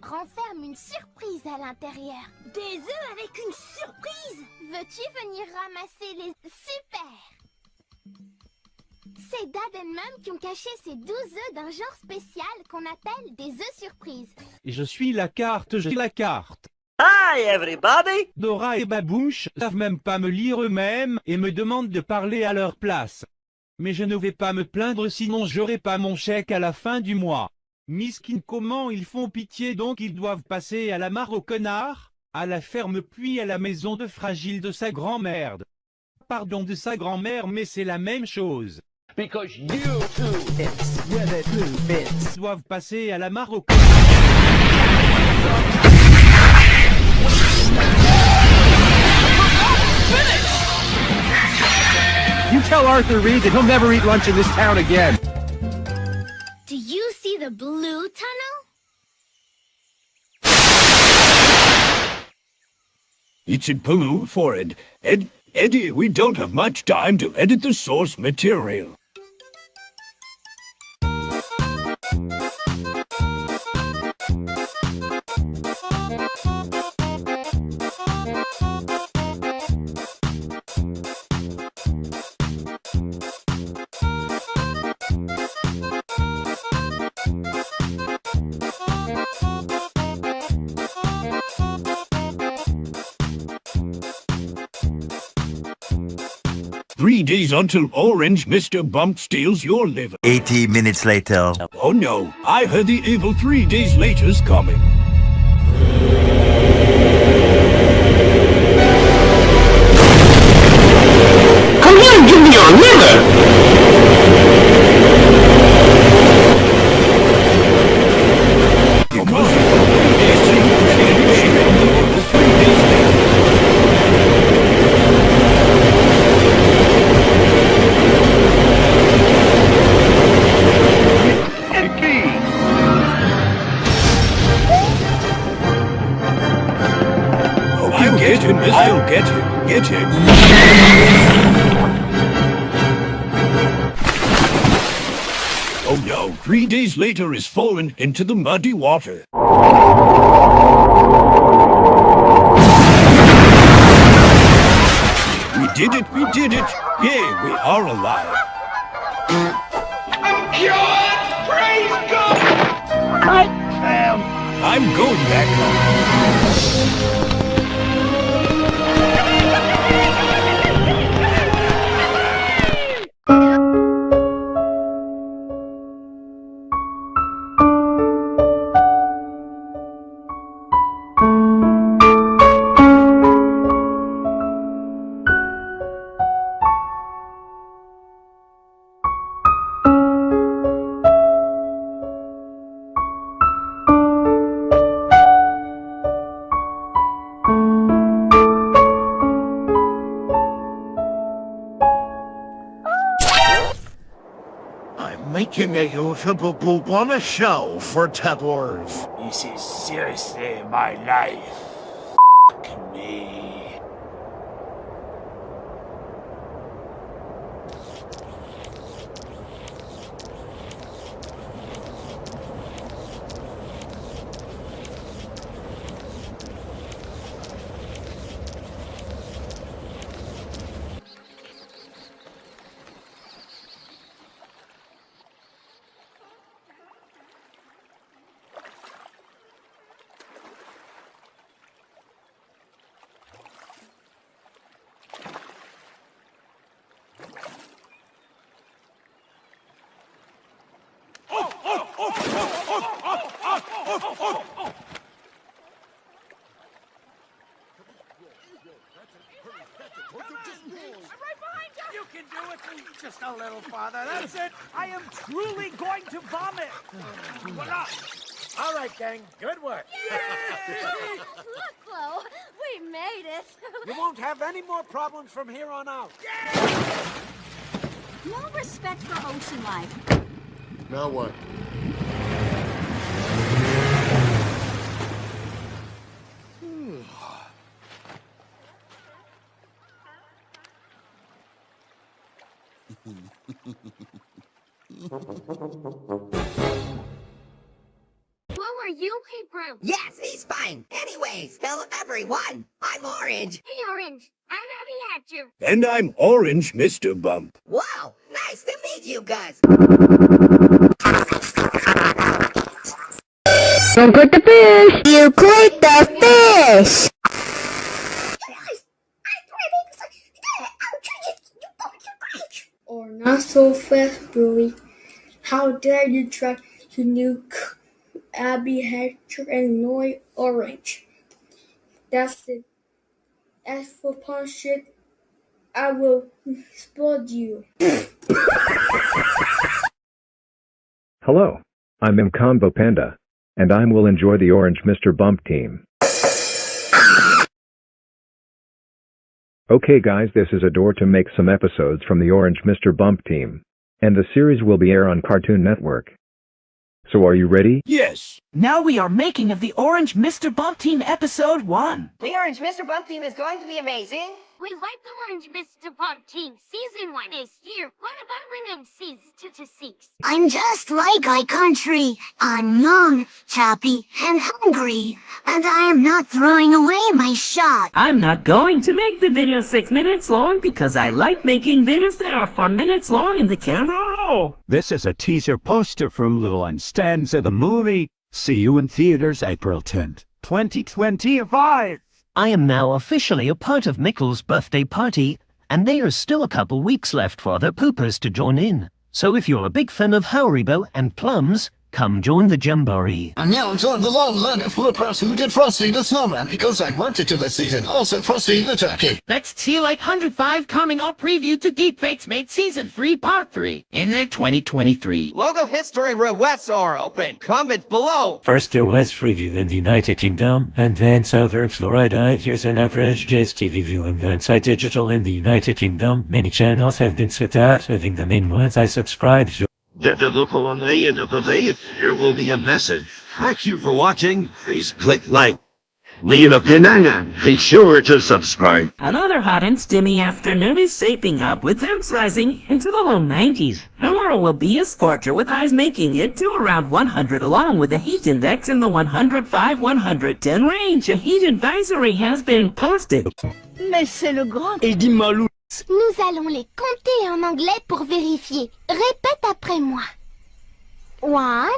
renferme une surprise à l'intérieur. Des œufs avec une surprise Veux-tu venir ramasser les... Super C'est Dad et Mum qui ont caché ces 12 œufs d'un genre spécial qu'on appelle des œufs surprises. Et je suis la carte, j'ai la carte. Hi, everybody! Dora et Babouche savent même pas me lire eux-mêmes et me demandent de parler à leur place. Mais je ne vais pas me plaindre sinon j'aurai pas mon chèque à la fin du mois. Miskin comment ils font pitié donc ils doivent passer à la mare au connard, à la ferme puis à la maison de fragile de sa grand-mère. Pardon de sa grand-mère mais c'est la même chose. Because you two bits, yeah, the two bits. Ils doivent passer à la mare au connard. You tell Arthur Reed that he'll never eat lunch in this town again. The blue tunnel? It's in blue for it. Ed, Eddie, we don't have much time to edit the source material. Three days until Orange Mr. Bump steals your liver. 80 minutes later. Oh no, I heard the evil three days later's coming. Three days later is fallen into the muddy water. We did it, we did it. Yay, we are alive. I'm cured! Praise God! I am. I'm going back home. Making a usable a show for tettlers. This is seriously my life. Just a little farther. That's it. I am truly going to vomit. Voila. All right, gang. Good work. Look, Flo, we made it. You won't have any more problems from here on out. No respect for ocean life. Now what? What are you Hebrew? Yes, he's fine. Anyways, hello everyone. I'm Orange. Hey, Orange. I'm happy at you. And I'm Orange Mr. Bump. Wow, nice to meet you guys. How dare you try to nuke Abby Hatcher and Noy Orange? That's it. As for punch I will explode you. Hello, I'm M Combo Panda, and I will enjoy the Orange Mr. Bump team. Okay guys this is a door to make some episodes from the Orange Mr. Bump team. And the series will be air on Cartoon Network. So are you ready? Yes. Now we are making of the Orange Mr. Bump Team Episode 1. The Orange Mr. Bump team is going to be amazing. We like the Orange Mr. Bump Team. Season 1 is here. What about rename Season 2 to 6? I'm just like my country. I'm young, happy, and hungry. And I am not throwing away my shot. I'm not going to make the video 6 minutes long because I like making videos that are 4 minutes long in the camera roll. This is a teaser poster from Lil and Stanza the movie. See you in theaters April 10th, 2025. I am now officially a part of Mickle's birthday party, and there is still a couple weeks left for other poopers to join in. So if you're a big fan of Haribo and plums, come join the Jamboree. And now join the long line of flippers who did Frosty the Snowman because I wanted to this season. Also Frosty the Turkey. Let's see like 105 coming up preview to Deepfake's Made Season 3 Part 3 in the 2023. Logo history requests are open. Comment below. First it was reviewed in the United Kingdom, and then Southern Florida. Here's an average Jazz TV viewing inside digital in the United Kingdom. Many channels have been set out, having the main ones I subscribe to. At the look on the end of the page, there will be a message. Thank you for watching. Please click like. Leave a opinion and be sure to subscribe. Another hot and steamy afternoon is shaping up with temps rising into the low 90s. Tomorrow will be a scorcher with highs making it to around 100 along with the heat index in the 105-110 range. A heat advisory has been posted. Mais c'est le grand Eddy Malou. Nous allons les compter en anglais pour vérifier. Répète après moi. One,